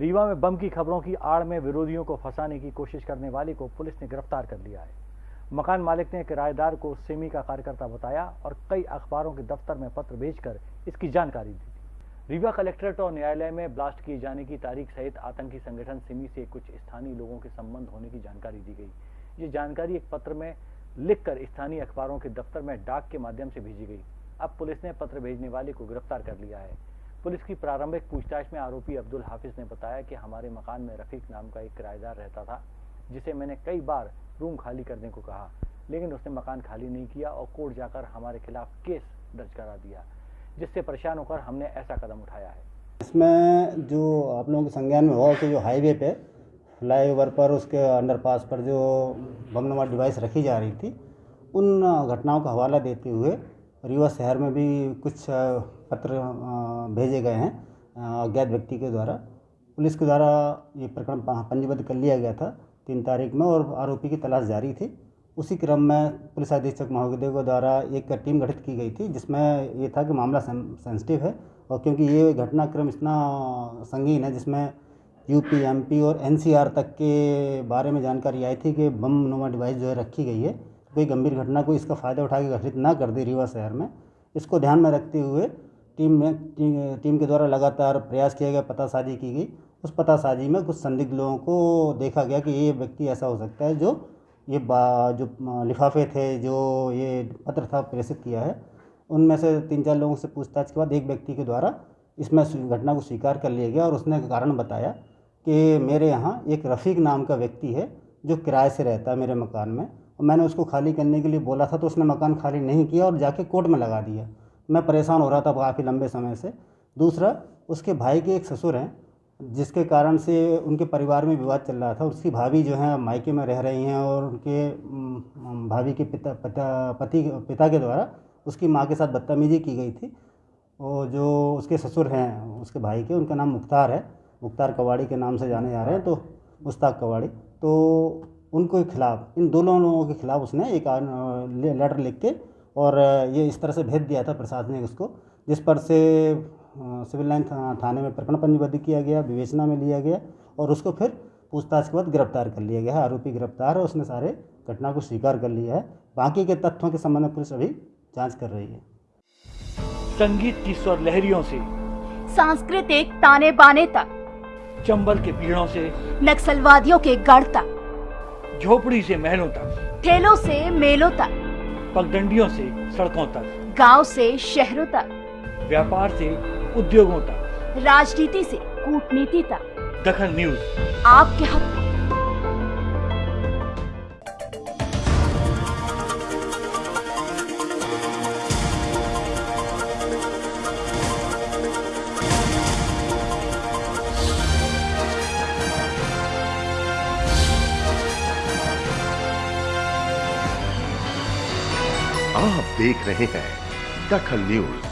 रीवा में बम की खबरों की आड़ में विरोधियों को फंसाने की कोशिश करने वाले को पुलिस ने गिरफ़्तार कर लिया है। मकान मालिक ने किराएदार को सेमी का कार्यकर्ता बताया और कई अखबारों के दफ्तर में पत्र भेजकर इसकी जानकारी दी रीवा कलेक्ट्रेट और न्यायालय में ब्लास्ट किए जाने की तारीख सहित आतंकी संगठन सिमी से कुछ स्थानीय लोगों के संबंध होने की जानकारी दी गई। ये जानकारी एक पत्र में लिखकर स्थानीय अखबारों के दफ्तर में डाक के माध्यम से भेजी गई। अब पुलिस ने पत्र भेजने वाले को गिरफ़्तार कर लिया है। पुलिस की प्रारंभिक पूछताछ में आरोपी अब्दुल हाफिज ने बताया कि हमारे मकान में रफीक नाम का एक किराएदार रहता था, जिसे मैंने कई बार रूम खाली करने को कहा, लेकिन उसने मकान खाली नहीं किया और कोर्ट जाकर हमारे खिलाफ केस दर्ज करा दिया, जिससे परेशान होकर हमने ऐसा कदम उठाया है। इसमें जो आप लोगों के संज्ञान में हुआ कि जो हाईवे पे फ्लाई ओवर पर उसके अंडरपास पर जो बमनुमा डिवाइस रखी जा रही थी, उन घटनाओं का हवाला देते हुए रीवा शहर में भी कुछ पत्र भेजे गए हैं अज्ञात व्यक्ति के द्वारा। पुलिस के द्वारा ये प्रकरण पंजीबद्ध कर लिया गया था तीन तारीख में और आरोपी की तलाश जारी थी। उसी क्रम में पुलिस अधीक्षक महोदय के द्वारा एक टीम गठित की गई थी, जिसमें ये था कि मामला सेंसिटिव है और क्योंकि ये घटनाक्रम इतना संगीन है, जिसमें यूपी, एमपी और एनसीआर तक के बारे में जानकारी आई थी कि बम नुमा डिवाइस जो है रखी गई है। कोई गंभीर घटना को इसका फ़ायदा उठा के घटित ना कर दे रीवा शहर में इसको ध्यान में रखते हुए टीम में टी, टीम के द्वारा लगातार प्रयास किया गया पतासाजी की गई। उस पतासाजी में कुछ संदिग्ध लोगों को देखा गया कि ये व्यक्ति ऐसा हो सकता है जो ये जो लिफाफे थे जो ये पत्र था प्रेषित किया है। उनमें से तीन चार लोगों से पूछताछ के बाद एक व्यक्ति के द्वारा इसमें घटना को स्वीकार कर लिया गया और उसने कारण बताया कि मेरे यहाँ एक रफ़ीक नाम का व्यक्ति है जो किराए से रहता है मेरे मकान में। मैंने उसको खाली करने के लिए बोला था तो उसने मकान खाली नहीं किया और जाके कोर्ट में लगा दिया। मैं परेशान हो रहा था काफ़ी लंबे समय से। दूसरा, उसके भाई के एक ससुर हैं, जिसके कारण से उनके परिवार में विवाद चल रहा था। उसकी भाभी जो है, मायके में रह रही हैं और उनके भाभी के पिता पिता, पति, पिता के द्वारा उसकी माँ के साथ बदतमीजी की गई थी। और जो उसके ससुर हैं, उसके भाई के, उनका नाम मुख्तार है। मुख्तार कवाड़ी के नाम से जाने जा रहे हैं तो मुश्ताक कवाड़ी। तो उनको खिलाफ इन दोनों लोगों के खिलाफ उसने एक लेटर लिख के और ये इस तरह से भेज दिया था प्रशासनिक उसको जिस पर से सिविल लाइन थाने में प्रकरण पंजीबद्ध किया गया विवेचना में लिया गया और उसको फिर पूछताछ के बाद गिरफ़्तार कर लिया गया है। आरोपी गिरफ़्तार है उसने सारे घटना को स्वीकार कर लिया है। बाकी के तथ्यों के संबंध में पुलिस अभी जाँच कर रही है। संगीत की स्वर लहरियों से सांस्कृतिक ताने बाने तक चंबल के पीड़ों से नक्सलवादियों के गढ़ तक। झोपड़ी से महलों तक। ठेलों से मेलों तक। पगडंडियों से सड़कों तक। गाँव से शहरों तक। व्यापार से उद्योगों तक। राजनीति से कूटनीति तक। दखन न्यूज़। आपके हक। आप देख रहे हैं दखल न्यूज़।